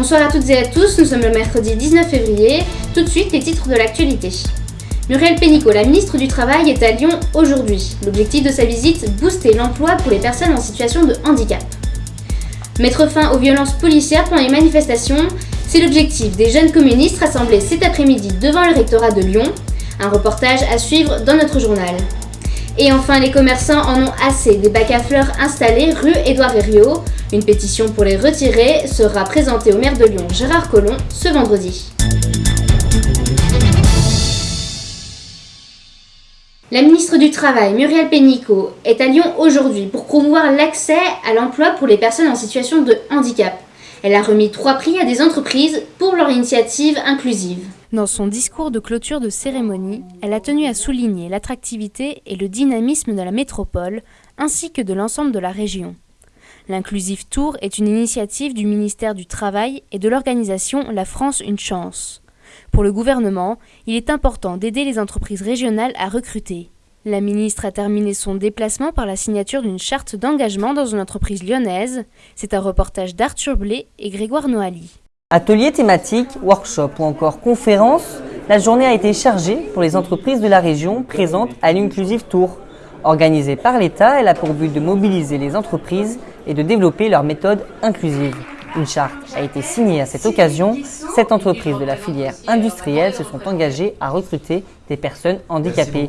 Bonsoir à toutes et à tous, nous sommes le mercredi 19 février. Tout de suite, les titres de l'actualité. Muriel Pénicaud, la ministre du Travail, est à Lyon aujourd'hui. L'objectif de sa visite, booster l'emploi pour les personnes en situation de handicap. Mettre fin aux violences policières pendant les manifestations, c'est l'objectif des jeunes communistes rassemblés cet après-midi devant le rectorat de Lyon. Un reportage à suivre dans notre journal. Et enfin, les commerçants en ont assez des bacs à fleurs installés rue Édouard Herriot. Une pétition pour les retirer sera présentée au maire de Lyon, Gérard Collomb, ce vendredi. La ministre du Travail, Muriel Pénicaud, est à Lyon aujourd'hui pour promouvoir l'accès à l'emploi pour les personnes en situation de handicap. Elle a remis trois prix à des entreprises pour leur initiative inclusive. Dans son discours de clôture de cérémonie, elle a tenu à souligner l'attractivité et le dynamisme de la métropole, ainsi que de l'ensemble de la région. L'Inclusive Tour est une initiative du ministère du Travail et de l'organisation La France Une Chance. Pour le gouvernement, il est important d'aider les entreprises régionales à recruter. La ministre a terminé son déplacement par la signature d'une charte d'engagement dans une entreprise lyonnaise. C'est un reportage d'Arthur Blé et Grégoire Noali. Ateliers thématiques, workshops ou encore conférences, la journée a été chargée pour les entreprises de la région présentes à l'Inclusive Tour. Organisée par l'État, elle a pour but de mobiliser les entreprises et de développer leurs méthodes inclusives. Une charte a été signée à cette occasion. Sept entreprises de la filière industrielle se sont engagées à recruter des personnes handicapées.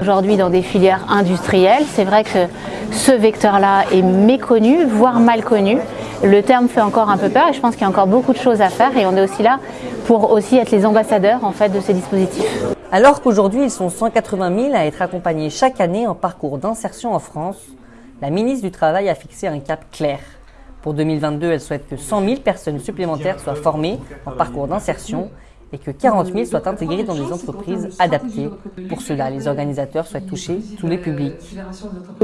Aujourd'hui, dans des filières industrielles, c'est vrai que ce vecteur-là est méconnu, voire mal connu. Le terme fait encore un peu peur et je pense qu'il y a encore beaucoup de choses à faire et on est aussi là pour aussi être les ambassadeurs en fait de ces dispositifs. Alors qu'aujourd'hui ils sont 180 000 à être accompagnés chaque année en parcours d'insertion en France, la ministre du Travail a fixé un cap clair. Pour 2022, elle souhaite que 100 000 personnes supplémentaires soient formées en parcours d'insertion et que 40 000 soient intégrés dans des entreprises adaptées. Pour cela, les organisateurs souhaitent toucher tous les publics.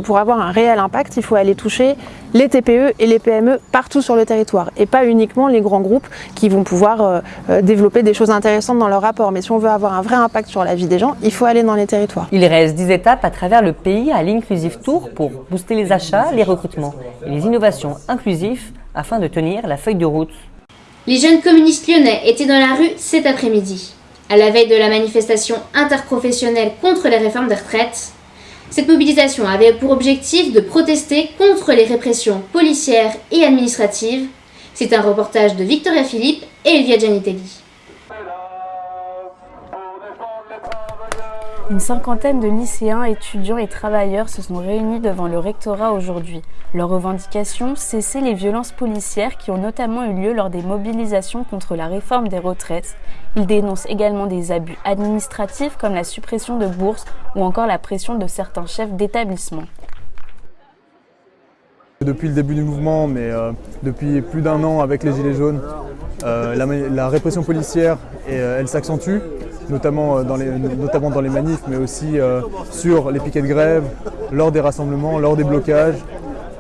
Pour avoir un réel impact, il faut aller toucher les TPE et les PME partout sur le territoire et pas uniquement les grands groupes qui vont pouvoir euh, euh, développer des choses intéressantes dans leur rapport. Mais si on veut avoir un vrai impact sur la vie des gens, il faut aller dans les territoires. Il reste 10 étapes à travers le pays à l'Inclusive Tour pour booster les achats, les recrutements et les innovations inclusives afin de tenir la feuille de route. Les jeunes communistes lyonnais étaient dans la rue cet après-midi. À la veille de la manifestation interprofessionnelle contre les réformes des retraites, cette mobilisation avait pour objectif de protester contre les répressions policières et administratives. C'est un reportage de Victoria Philippe et Elvia Gianitelli. Une cinquantaine de lycéens, étudiants et travailleurs se sont réunis devant le rectorat aujourd'hui. Leur revendication, cesser les violences policières qui ont notamment eu lieu lors des mobilisations contre la réforme des retraites. Ils dénoncent également des abus administratifs comme la suppression de bourses ou encore la pression de certains chefs d'établissement. Depuis le début du mouvement, mais euh, depuis plus d'un an avec les Gilets jaunes, euh, la, répression policière, euh, elle s'accentue notamment euh, dans les, notamment dans les manifs, mais aussi euh, sur les piquets de grève, lors des rassemblements, lors des blocages.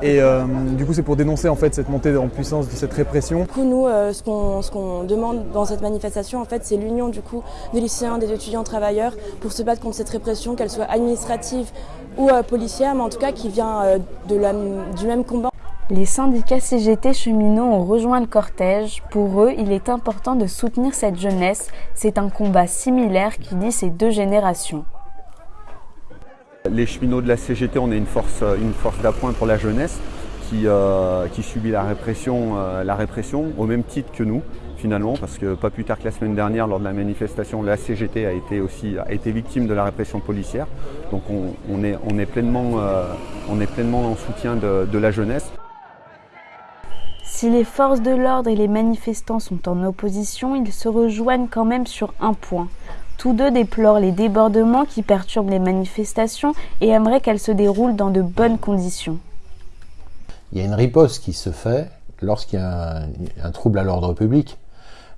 Et euh, du coup, c'est pour dénoncer en fait cette montée en puissance de cette répression. Du coup, nous, ce qu'on demande dans cette manifestation, en fait, c'est l'union du coup des lycéens, des étudiants, travailleurs, pour se battre contre cette répression, qu'elle soit administrative ou policière, mais en tout cas qui vient du même combat. Les syndicats CGT cheminots ont rejoint le cortège. Pour eux, il est important de soutenir cette jeunesse. C'est un combat similaire qui lie ces deux générations. Les cheminots de la CGT, on est une force, une force d'appoint pour la jeunesse qui, euh, subit la répression, euh, la répression au même titre que nous finalement, parce que pas plus tard que la semaine dernière, lors de la manifestation, la CGT a été aussi victime de la répression policière. Donc on, est, pleinement, euh, en soutien de la jeunesse. Si les forces de l'ordre et les manifestants sont en opposition, ils se rejoignent quand même sur un point. Tous deux déplorent les débordements qui perturbent les manifestations et aimeraient qu'elles se déroulent dans de bonnes conditions. Il y a une riposte qui se fait lorsqu'il y a un, trouble à l'ordre public.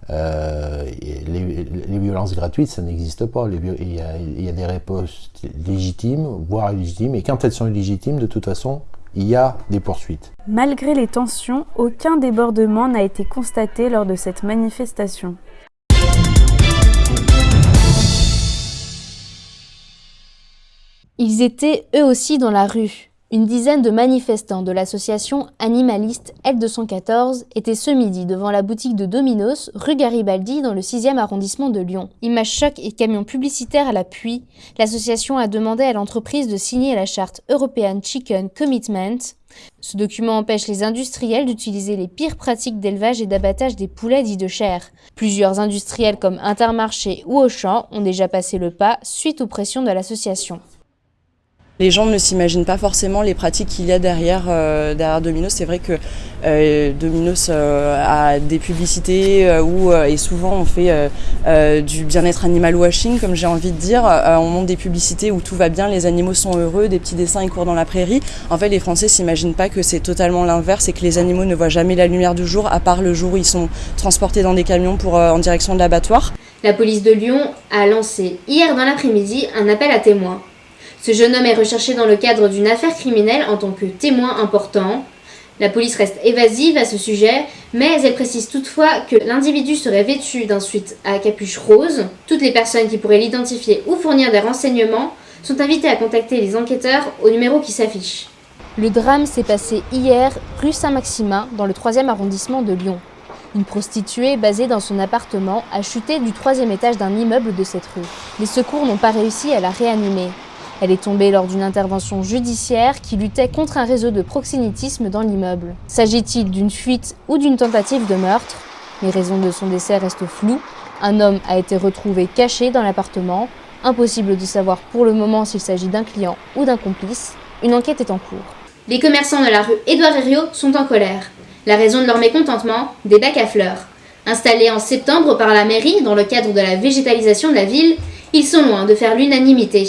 Euh, les, violences gratuites, ça n'existe pas. il, y a, il, y a, des ripostes légitimes, voire illégitimes, et quand elles sont illégitimes, de toute façon, il y a des poursuites. Malgré les tensions, aucun débordement n'a été constaté lors de cette manifestation. Ils étaient eux aussi dans la rue. Une dizaine de manifestants de l'association animaliste L214 étaient ce midi devant la boutique de Domino's, rue Garibaldi, dans le 6e arrondissement de Lyon. Image choc et camions publicitaires à l'appui, l'association a demandé à l'entreprise de signer la charte European Chicken Commitment. Ce document empêche les industriels d'utiliser les pires pratiques d'élevage et d'abattage des poulets dits de chair. Plusieurs industriels comme Intermarché ou Auchan ont déjà passé le pas suite aux pressions de l'association. Les gens ne s'imaginent pas forcément les pratiques qu'il y a derrière, euh, Domino's. C'est vrai que euh, Domino's euh, a des publicités où, et souvent on fait du bien-être animal washing, comme j'ai envie de dire. On monte des publicités où tout va bien, les animaux sont heureux, des petits dessins, ils courent dans la prairie. En fait, les Français s'imaginent pas que c'est totalement l'inverse et que les animaux ne voient jamais la lumière du jour, à part le jour où ils sont transportés dans des camions pour, en direction de l'abattoir. La police de Lyon a lancé hier dans l'après-midi un appel à témoins. Ce jeune homme est recherché dans le cadre d'une affaire criminelle en tant que témoin important. La police reste évasive à ce sujet, mais elle précise toutefois que l'individu serait vêtu d'un suite à capuche rose. Toutes les personnes qui pourraient l'identifier ou fournir des renseignements sont invitées à contacter les enquêteurs au numéro qui s'affiche. Le drame s'est passé hier rue Saint-Maximin dans le 3e arrondissement de Lyon. Une prostituée basée dans son appartement a chuté du troisième étage d'un immeuble de cette rue. Les secours n'ont pas réussi à la réanimer. Elle est tombée lors d'une intervention judiciaire qui luttait contre un réseau de proxénétisme dans l'immeuble. S'agit-il d'une fuite ou d'une tentative de meurtre? Les raisons de son décès restent floues. Un homme a été retrouvé caché dans l'appartement. Impossible de savoir pour le moment s'il s'agit d'un client ou d'un complice. Une enquête est en cours. Les commerçants de la rue Édouard Herriot sont en colère. La raison de leur mécontentement Des bacs à fleurs. Installés en septembre par la mairie dans le cadre de la végétalisation de la ville, ils sont loin de faire l'unanimité.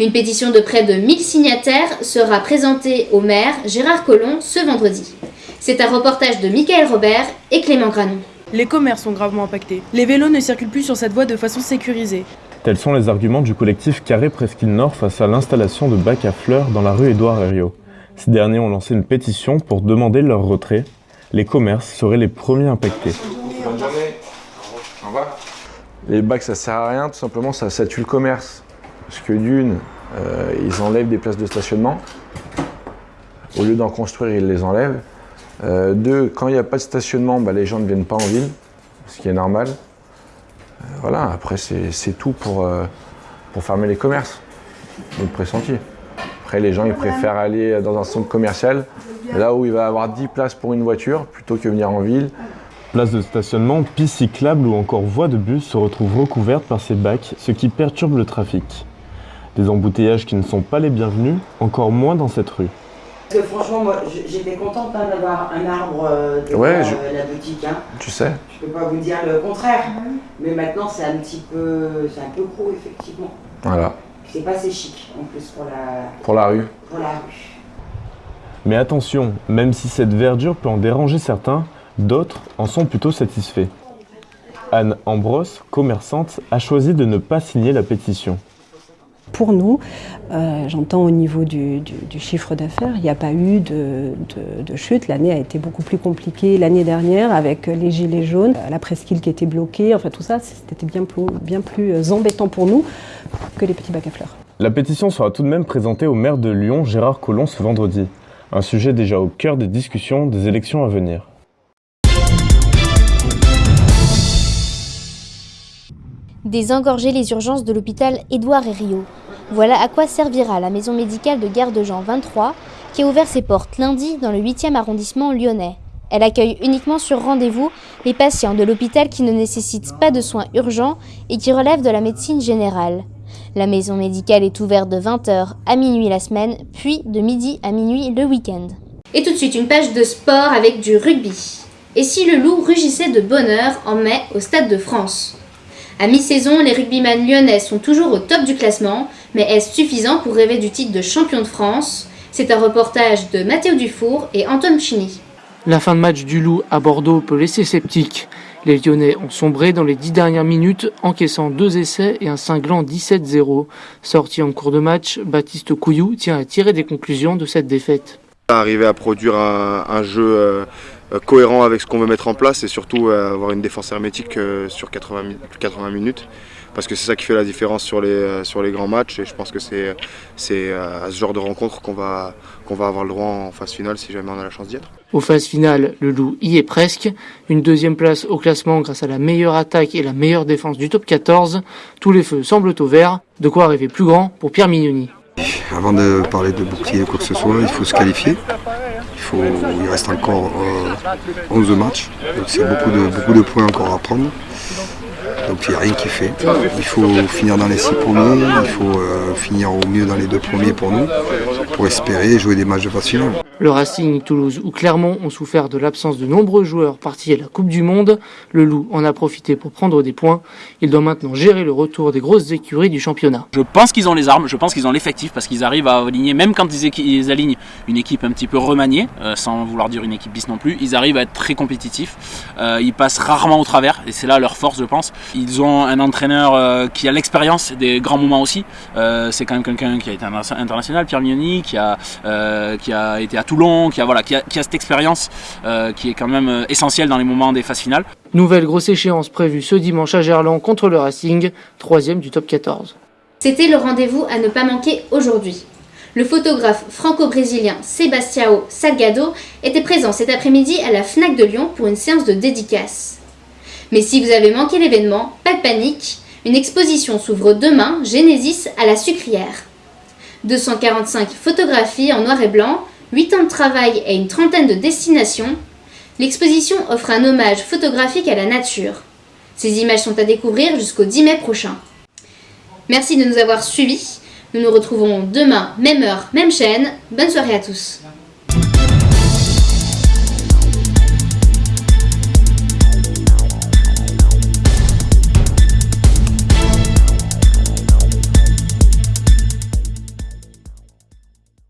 Une pétition de près de 1000 signataires sera présentée au maire Gérard Collomb ce vendredi. C'est un reportage de Michael Robert et Clément Granon. Les commerces sont gravement impactés. Les vélos ne circulent plus sur cette voie de façon sécurisée. Tels sont les arguments du collectif Carré Presqu'île Nord face à l'installation de bacs à fleurs dans la rue Édouard Herriot. Ces derniers ont lancé une pétition pour demander leur retrait. Les commerces seraient les premiers impactés. Bonne journée. Au revoir. Les bacs, ça sert à rien, tout simplement, ça, ça tue le commerce. Parce que d'une, euh, ils enlèvent des places de stationnement. Au lieu d'en construire, ils les enlèvent. Euh, deux, quand il n'y a pas de stationnement, bah, les gens ne viennent pas en ville, ce qui est normal. Euh, voilà, après, c'est tout pour, fermer les commerces. Donc pressenti. Après, les gens, ils préfèrent aller dans un centre commercial, là où il va avoir 10 places pour une voiture, plutôt que venir en ville. Places de stationnement, pistes cyclables ou encore voies de bus se retrouvent recouvertes par ces bacs, ce qui perturbe le trafic. Des embouteillages qui ne sont pas les bienvenus, encore moins dans cette rue. Parce que franchement, moi, j'étais contente hein, d'avoir un arbre euh, devant Ouais, je- euh, la boutique. Hein. Tu sais Je peux pas vous dire le contraire. Mais maintenant, c'est un petit peu, c'est un peu gros, effectivement. Voilà, C'est pas assez chic, en plus, pour la, pour la rue. pour la rue. Mais attention, même si cette verdure peut en déranger certains, d'autres en sont plutôt satisfaits. Anne Ambros, commerçante, a choisi de ne pas signer la pétition. Pour nous, euh, j'entends au niveau du, du- du chiffre d'affaires, il n'y a pas eu de, de- de chute. L'année a été beaucoup plus compliquée l'année dernière avec les gilets jaunes, la presqu'île qui était bloquée, enfin tout ça, c'était bien plus, bien plus embêtant pour nous que les petits bacs à fleurs. La pétition sera tout de même présentée au maire de Lyon, Gérard Collomb, ce vendredi. Un sujet déjà au cœur des discussions des élections à venir. Désengorger les urgences de l'hôpital Édouard Herriot. Voilà à quoi servira la maison médicale de Gare de Jean 23, qui a ouvert ses portes lundi dans le 8e arrondissement lyonnais. Elle accueille uniquement sur rendez-vous les patients de l'hôpital qui ne nécessitent pas de soins urgents et qui relèvent de la médecine générale. La maison médicale est ouverte de 20h à minuit la semaine, puis de midi à minuit le week-end. Et tout de suite, une page de sport avec du rugby. Et si le loup rugissait de bonheur en mai au Stade de France? À mi-saison, les rugbyman lyonnais sont toujours au top du classement, mais est-ce suffisant pour rêver du titre de champion de France? C'est un reportage de Mathéo Dufour et Antoine Chini. La fin de match du Loup à Bordeaux peut laisser sceptique. Les Lyonnais ont sombré dans les dix dernières minutes, encaissant deux essais et un cinglant 17-0. Sorti en cours de match, Baptiste Couillou tient à tirer des conclusions de cette défaite. Arriver à produire un, un jeu euh, cohérent avec ce qu'on veut mettre en place et surtout euh, avoir une défense hermétique euh, sur 80, mi- 80 minutes parce que c'est ça qui fait la différence sur les, sur les grands matchs et je pense que c'est à ce genre de rencontre qu'on va, qu'on va avoir le droit en phase finale si jamais on a la chance d'y être. Aux phases finales, le Loup y est presque. Une deuxième place au classement grâce à la meilleure attaque et la meilleure défense du top 14. Tous les feux semblent au vert, de quoi rêver plus grand pour Pierre Mignoni. Avant de parler de bouclier ou quoi que ce soit, il faut se qualifier. Il, faut, il reste encore 11 matchs, donc c'est beaucoup de, beaucoup de points encore à prendre. Donc il n'y a rien qui fait. Il faut finir dans les six premiers, il faut euh, finir au mieux dans les deux premiers pour nous, pour espérer jouer des matchs de phase finale. Le Racing, Toulouse ou Clermont ont souffert de l'absence de nombreux joueurs partis à la Coupe du Monde. Le Loup en a profité pour prendre des points. Il doit maintenant gérer le retour des grosses écuries du championnat. Je pense qu'ils ont les armes, je pense qu'ils ont l'effectif parce qu'ils arrivent à aligner, même quand ils, alignent une équipe un petit peu remaniée, euh, sans vouloir dire une équipe bis non plus, ils arrivent à être très compétitifs. Euh, ils passent rarement au travers et c'est là leur force, je pense. Ils ont un entraîneur euh, qui a l'expérience des grands moments aussi. c'est quand même quelqu'un qui a été international, Pierre Mignoni, qui a, qui a été à Toulon, qui a, voilà, qui a, cette expérience euh, qui est quand même euh, essentielle dans les moments des phases finales. Nouvelle grosse échéance prévue ce dimanche à Gerland contre le Racing, troisième du top 14. C'était le rendez-vous à ne pas manquer aujourd'hui. Le photographe franco-brésilien Sebastião Salgado était présent cet après-midi à la FNAC de Lyon pour une séance de dédicace. Mais si vous avez manqué l'événement, pas de panique, une exposition s'ouvre demain, Genesis, à la Sucrière. 245 photographies en noir et blanc 8 ans de travail et une trentaine de destinations, l'exposition offre un hommage photographique à la nature. Ces images sont à découvrir jusqu'au 10 mai prochain. Merci de nous avoir suivis. Nous nous retrouvons demain, même heure, même chaîne. Bonne soirée à tous.